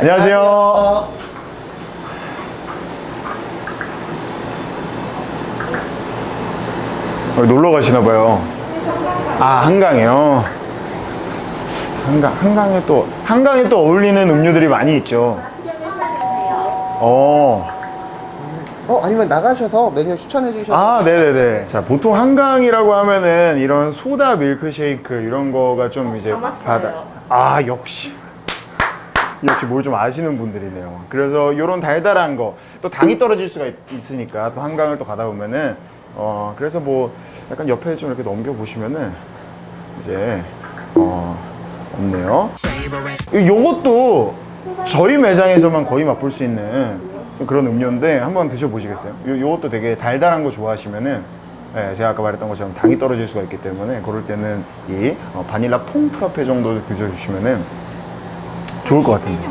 안녕하세요. 어, 놀러 가시나 봐요. 아, 한강이요. 한강, 한강에 또, 한강에 또 어울리는 음료들이 많이 있죠. 어. 어 아니면 나가셔서 메뉴 추천해 주셔서 아, 네네네. 자, 보통 한강이라고 하면은 이런 소다 밀크쉐이크 이런 거가 좀 이제 담았어요. 아, 역시. 역시 뭘 좀 아시는 분들이네요. 그래서 이런 달달한 거, 또 당이 떨어질 수가 있, 으니까또 한강을 또 가다 보면은, 어, 그래서 뭐 약간 옆에 좀 이렇게 넘겨 보시면은 이제, 어, 없네요. 이- 요것도 저희 매장에서만 거의 맛볼 수 있는 좀 그런 음료인데 한번 드셔보시겠어요? 요, 요것도 되게 달달한 거 좋아하시면은 예, 제가 아까 말했던 것처럼 당이 떨어질 수가 있기 때문에 그럴 때는 이 어, 바닐라 퐁 프라페 정도 드셔주시면은 좋을 것 같은데.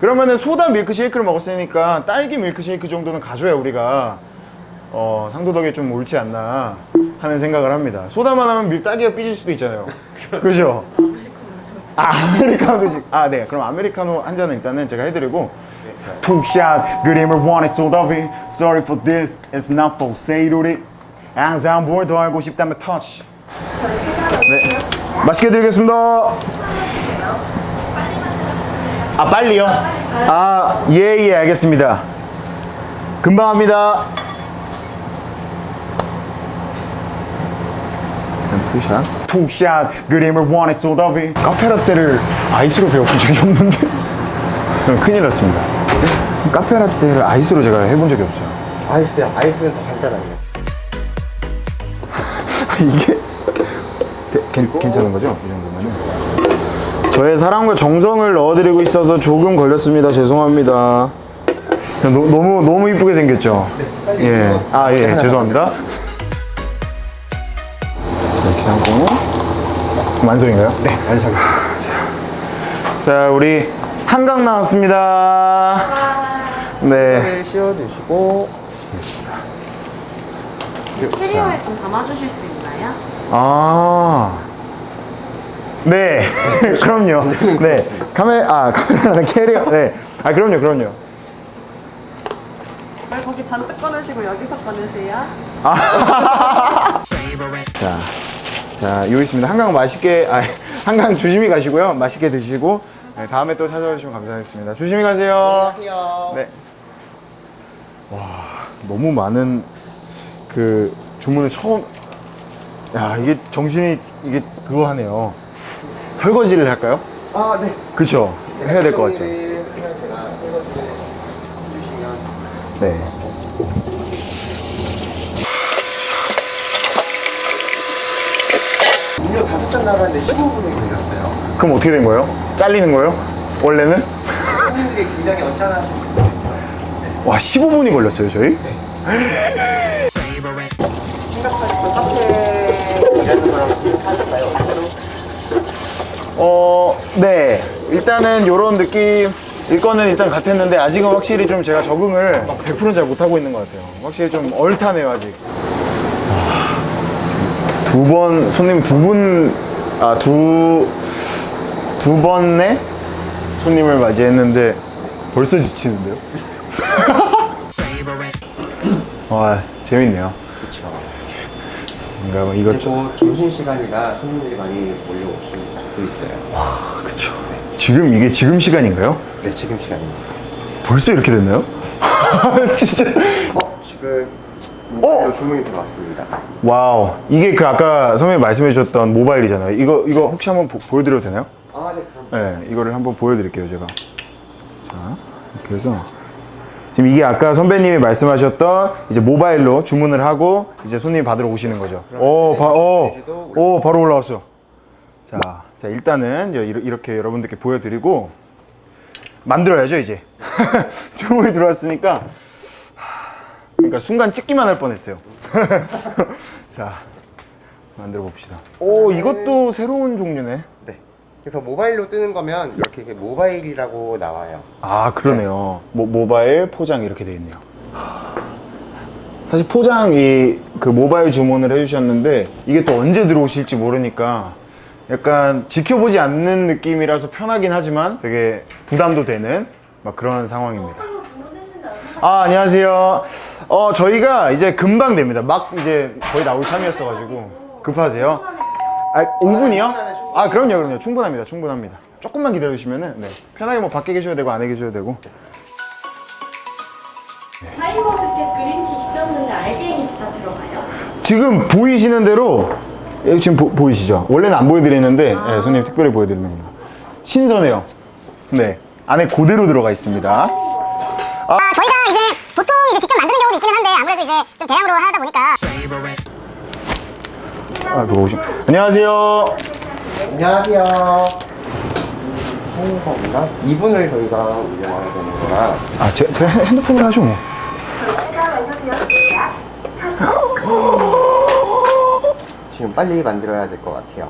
그러면은 소다 밀크쉐이크를 먹었으니까 딸기 밀크쉐이크 정도는 가져야 우리가 어, 상도덕에 좀 옳지 않나 하는 생각을 합니다. 소다만 하면 밀 딸기가 삐질 수도 있잖아요. 그죠? 아, 아메리카노 드시 아, 네. 그럼 아메리카노 한 잔은 일단은 제가 해드리고. 푸샷 그림을 원해 소다비. Sorry for this, it's not for sale 항상 뭘 더 알고 싶다면 터치 네. 맛있게 드리겠습니다 아 빨리요? 아 예예 알겠습니다. 금방 합니다. 일단 투샷. 투샷. 그림을 원해 소다비 카페라떼를 아이스로 배워본 적이 없는데. 그럼 큰일 났습니다. 카페라떼를 아이스로 제가 해본 적이 없어요. 아이스요. 아이스는 더 간단합니다 이게? 괜, 괜찮은 거죠? 이 정도면은 저의 사랑과 정성을 넣어드리고 있어서 조금 걸렸습니다 죄송합니다 너, 너무 너무 이쁘게 생겼죠? 예. 아, 예, 죄송합니다. 자, 이렇게 하고. 완성인가요? 네, 완성 자, 우리 한강 나왔습니다. 네. 를 씌워 주시고 캐리어에 좀 담아주실 수 있나요? 아. 네. 그럼요. 네. 카메, 아, 카메라는 캐리어. 네. 아, 그럼요, 그럼요. 왜 거기 잔뜩 꺼내시고 여기서 꺼내세요? 자, 자, 여기 있습니다. 한강 맛있게, 아, 한강 조심히 가시고요. 맛있게 드시고, 네, 다음에 또 찾아주시면 감사하겠습니다. 조심히 가세요. 안녕하세요 네. 와, 너무 많은 그 주문을 처음, 야, 이게 정신이, 이게 그거 하네요. 설거지를 할까요? 아 네 그쵸? 해야 될 것 같죠? 네. 음료 다섯 잔 나가는데 15분이 걸렸어요 그럼 어떻게 된 거예요? 잘리는 거예요? 원래는? 손님들이 굉장히 언짢아하시고 있어요 와, 15분이 걸렸어요, 저희? 생각하시던 카페 일하는 거랑 비슷하실까요? 어때요? 어, 네. 일단은 요런 느낌 일 거는 일단 같았는데 아직은 확실히 좀 제가 적응을 100%잘 못하고 있는 것 같아요. 확실히 좀 얼타네요, 아직. 두 번, 손님 두 분, 아, 두, 두 번에 손님을 맞이했는데 벌써 지치는데요? 와, 재밌네요. 그렇죠 뭔가 뭐 이것저것. 그리고 점심시간이라 손님들이 많이 몰려오실 수도 있어요 그쵸. 지금 이게 지금 시간인가요? 네 지금 시간입니다 벌써 이렇게 됐나요? 진짜. 어? 지금 모바일로 주문이 들어왔습니다 와우. 이게 그 아까 선배님 말씀해 주셨던 모바일이잖아요. 이거, 이거 혹시 한번 보, 보여드려도 되나요? 아네 네, 이거를 한번 보여드릴게요, 제가. 자, 이렇게 해서. 지금 이게 아까 선배님이 말씀하셨던 이제 모바일로 주문을 하고 이제 손님이 받으러 오시는 거죠. 오, 바, 오, 오, 바로 올라왔어요. 자, 자, 일단은 이렇게 여러분들께 보여드리고 만들어야죠, 이제. 주문이 들어왔으니까. 하, 그러니까 순간 찍기만 할 뻔했어요. 자, 만들어 봅시다. 오, 이것도 새로운 종류네. 네 그래서 모바일로 뜨는 거면 이렇게 이렇게 모바일이라고 나와요 아 그러네요 모, 모바일 포장 이렇게 돼 있네요 사실 포장 이 그 모바일 주문을 해주셨는데 이게 또 언제 들어오실지 모르니까 약간 지켜보지 않는 느낌이라서 편하긴 하지만 되게 부담도 되는 막 그런 상황입니다. 아 안녕하세요. 어 저희가 이제 금방 됩니다. 막 이제 거의 나올 참이었어가지고 급하세요. 아 5분이요? 아 그럼요 그럼요 충분합니다 충분합니다. 조금만 기다려주시면은 네 편하게 뭐 밖에 계셔도 되고 안에 계셔도 되고 타이거스켓 그린티 시켰는데 알갱이 진짜 들어가요? 지금 보이시는 대로 여기 지금 보, 이시죠 원래는 안 보여드리는데 네, 손님 특별히 보여드리는 겁니다. 신선해요. 네 안에 그대로 들어가 있습니다. 아, 저희가 이제 보통 이제 직접 만드는 경우도 있기는 한데 아무래도 이제 좀 대량으로 하다 보니까 아 누가 오신? 안녕하세요. 안녕하세요. 행사인가? 이분을 저희가 운영하게 되는구나. 아, 제, 제 핸드폰으로 하죠 뭐. 지금 빨리 만들어야 될 것 같아요.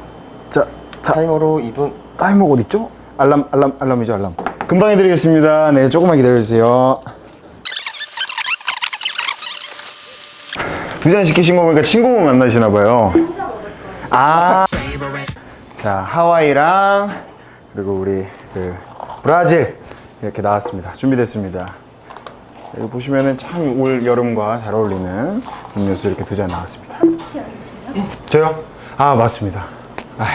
자, 자, 타이머로 2분. 타이머가 어디 있죠? 알람, 알람, 알람이죠, 알람. 금방 해드리겠습니다. 네, 조금만 기다려주세요. 두 잔 시키신 거 보니까 친구분 만나시나 봐요. 아. 자, 하와이랑 그리고 우리 그 브라질 이렇게 나왔습니다. 준비됐습니다. 여기 보시면은 참 올 여름과 잘 어울리는 음료수 이렇게 두 잔 나왔습니다. 저요? 아 맞습니다. 아,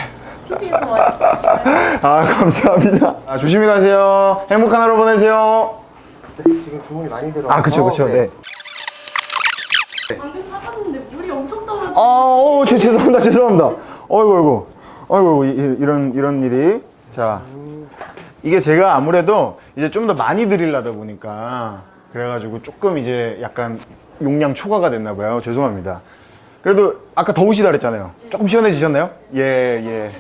아 감사합니다. 아, 조심히 가세요. 행복한 하루 보내세요. 지금 주문이 많이 들어와서. 아 그쵸 그쵸. 네. 방금 사봤는데 물이 엄청 떨어져. 아, 어, 제, 죄송합니다, 죄송합니다. 어이구, 어이구, 어이구, 이, 이런 이런 일이. 자, 이게 제가 아무래도 이제 좀 더 많이 드리려다 보니까 그래가지고 조금 이제 약간 용량 초과가 됐나 봐요. 죄송합니다. 그래도 아까 더우시다 그랬잖아요. 조금 시원해지셨나요? 예, 예.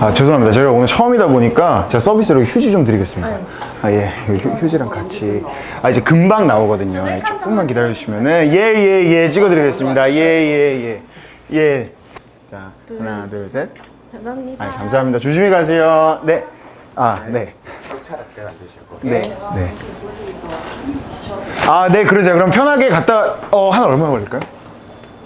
아, 죄송합니다. 제가 오늘 처음이다 보니까 제가 서비스로 휴지 좀 드리겠습니다. 아, 예. 휴, 휴지랑 같이. 아, 이제 금방 나오거든요. 예, 조금만 기다려주시면은. 예, 예, 예. 찍어드리겠습니다. 예, 예, 예. 예. 자, 하나, 둘, 셋. 감사합니다. 아, 감사합니다. 조심히 가세요. 네. 아, 네. 네. 네. 아, 네. 그러세요. 그럼 편하게 갔다, 어, 한 얼마 걸릴까요?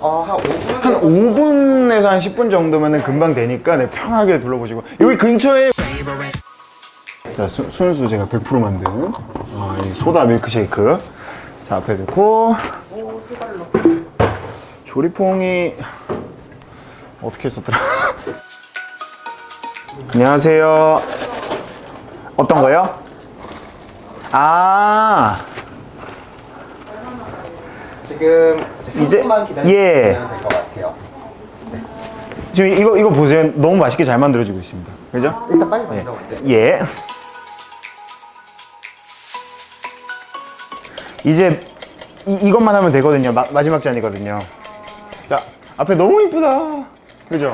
어, 한 5분. 한 5분에서 한 10분 정도면은 금방 되니까 네, 편하게 둘러보시고. 여기 근처에 자 수, 순수 제가 100% 만든 어, 이 소다 밀크쉐이크. 자 앞에 넣고. 조리퐁이 어떻게 썼더라? 안녕하세요. 어떤 거요? 아! 지금 이제- 3분만 기다리시면 예. 같아요. 지금 이거 이거 보세요 너무 맛있게 잘 만들어지고 있습니다 그죠? 일단 빨리 만들어 볼게요. 예. 이제 이, 이것만 하면 되거든요. 마, 마지막 잔이거든요. 자, 앞에 너무 이쁘다. 그죠?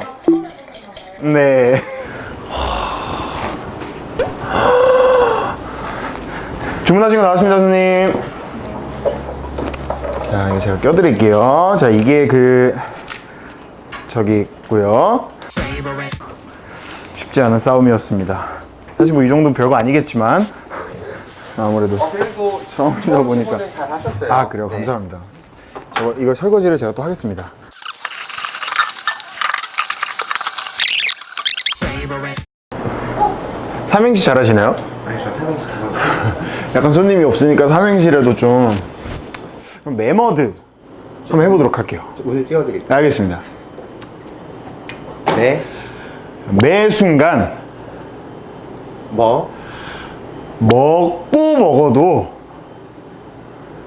네. 주문하신 거 나왔습니다, 손님. 자, 이거 제가 껴드릴게요. 자, 이게 그 저기 있고요. 쉽지 않은 싸움이었습니다. 사실 뭐 이 정도는 별거 아니겠지만 아무래도 어, 처음이다 보니까. 아 그래요 네. 감사합니다. 저 이거 설거지를 제가 또 하겠습니다. 삼행시 잘하시나요? 아니, 저 삼행시 잘 약간 손님이 없으니까 삼행시라도 좀 그럼 매머드 한번 해보도록 할게요. 오늘 띄워드릴게요. 네, 알겠습니다. 네. 매 순간 뭐? 먹고 먹어도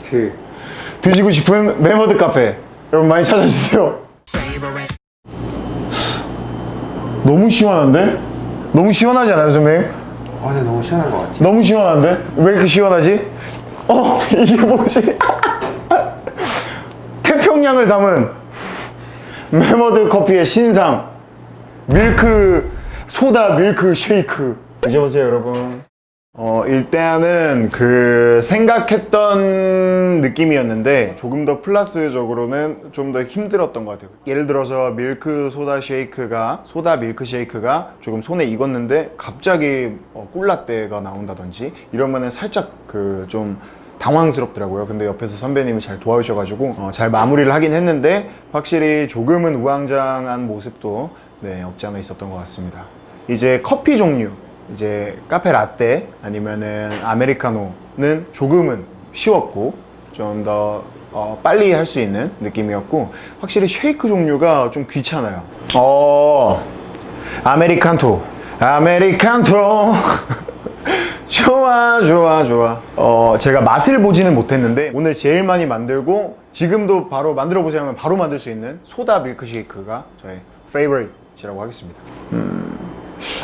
드. 드시고 싶은 매머드 카페 여러분 많이 찾아주세요 너무 시원한데? 너무 시원하지 않아요 선배님? 아, 네, 너무 시원한 것 같아요. 너무 시원한데? 왜 이렇게 시원하지? 어 이게 뭐지? 태평양을 담은 매머드 커피의 신상 밀크 소다 밀크 쉐이크. 드셔보세요 여러분. 어 일단은 그 생각했던 느낌이었는데 조금 더 플러스적으로는 좀 더 힘들었던 것 같아요. 예를 들어서 밀크 소다 쉐이크가 소다 밀크 쉐이크가 조금 손에 익었는데 갑자기 어, 꿀라떼가 나온다든지 이러면은 살짝 그좀 당황스럽더라고요 근데 옆에서 선배님이 잘 도와주셔가지고 어, 잘 마무리를 하긴 했는데 확실히 조금은 우왕좌왕한 모습도 네, 없지 않아 있었던 것 같습니다. 이제 커피 종류, 이제 카페 라떼 아니면은 아메리카노는 조금은 쉬웠고 좀더 어, 빨리 할 수 있는 느낌이었고 확실히 쉐이크 종류가 좀 귀찮아요. 어, 아메리칸토, 아메리칸토. 좋아 좋아 좋아. 어 제가 맛을 보지는 못했는데 오늘 제일 많이 만들고 지금도 바로 만들어 하면 바로 만들 수 있는 소다 밀크쉐이크가 저의 페이버릿이라고 하겠습니다. 음,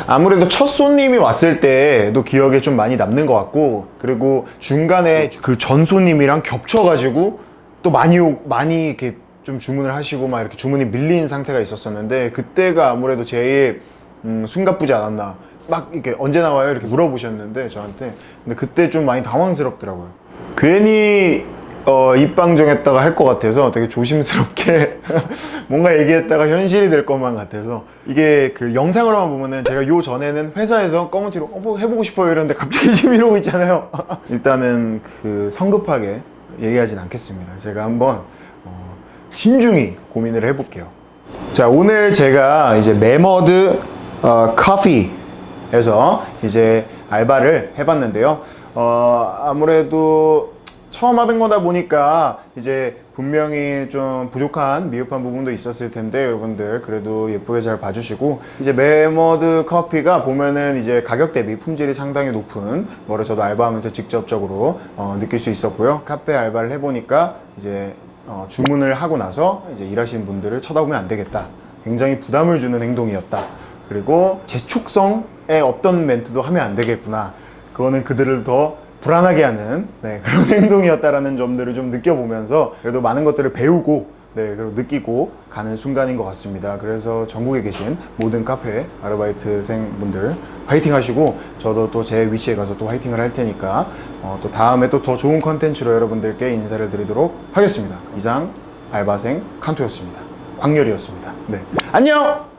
아무래도 첫 손님이 왔을 때도 기억에 좀 많이 남는 것 같고 그리고 중간에 그 전 손님이랑 겹쳐가지고 또 많이 오- 많이 이렇게 좀 주문을 하시고 막 이렇게 주문이 밀린 상태가 있었었는데 그때가 아무래도 제일 음, 숨가쁘지 않았나 막 이렇게 언제 나와요? 이렇게 물어보셨는데 저한테. 근데 그때 좀 많이 당황스럽더라고요. 괜히 어, 입방정했다가 할 것 같아서 되게 조심스럽게 뭔가 얘기했다가 현실이 될 것만 같아서. 이게 그 영상으로만 보면은 제가 요 전에는 회사에서 검은 티로 어, 뭐 해보고 싶어요. 이러는데 갑자기 지금 이러고 있잖아요. 일단은 그 성급하게 얘기하진 않겠습니다. 제가 한번 어, 신중히 고민을 해볼게요. 자 오늘 제가 이제 메머드 어, 커피 에서 이제 알바를 해봤는데요 어, 아무래도 처음 하던 거다 보니까 이제 분명히 좀 부족한 미흡한 부분도 있었을 텐데 여러분들 그래도 예쁘게 잘 봐주시고 이제 메머드 커피가 보면은 이제 가격 대비 품질이 상당히 높은 거를 저도 알바하면서 직접적으로 어, 느낄 수 있었고요 카페 알바를 해보니까 이제 어, 주문을 하고 나서 이제 일하시는 분들을 쳐다보면 안 되겠다. 굉장히 부담을 주는 행동이었다. 그리고 재촉성의 어떤 멘트도 하면 안 되겠구나. 그거는 그들을 더 불안하게 하는 네, 그런 행동이었다라는 점들을 좀 느껴보면서 그래도 많은 것들을 배우고 네, 그리고 느끼고 가는 순간인 것 같습니다. 그래서 전국에 계신 모든 카페 아르바이트생 분들 화이팅 하시고 저도 또 제 위치에 가서 또 화이팅을 할 테니까 어, 또 다음에 또 더 좋은 컨텐츠로 여러분들께 인사를 드리도록 하겠습니다. 이상 알바생 칸토였습니다. 광렬이었습니다. 네, 안녕!